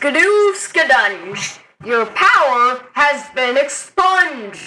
Skadoo skadunge. Your power has been expunged.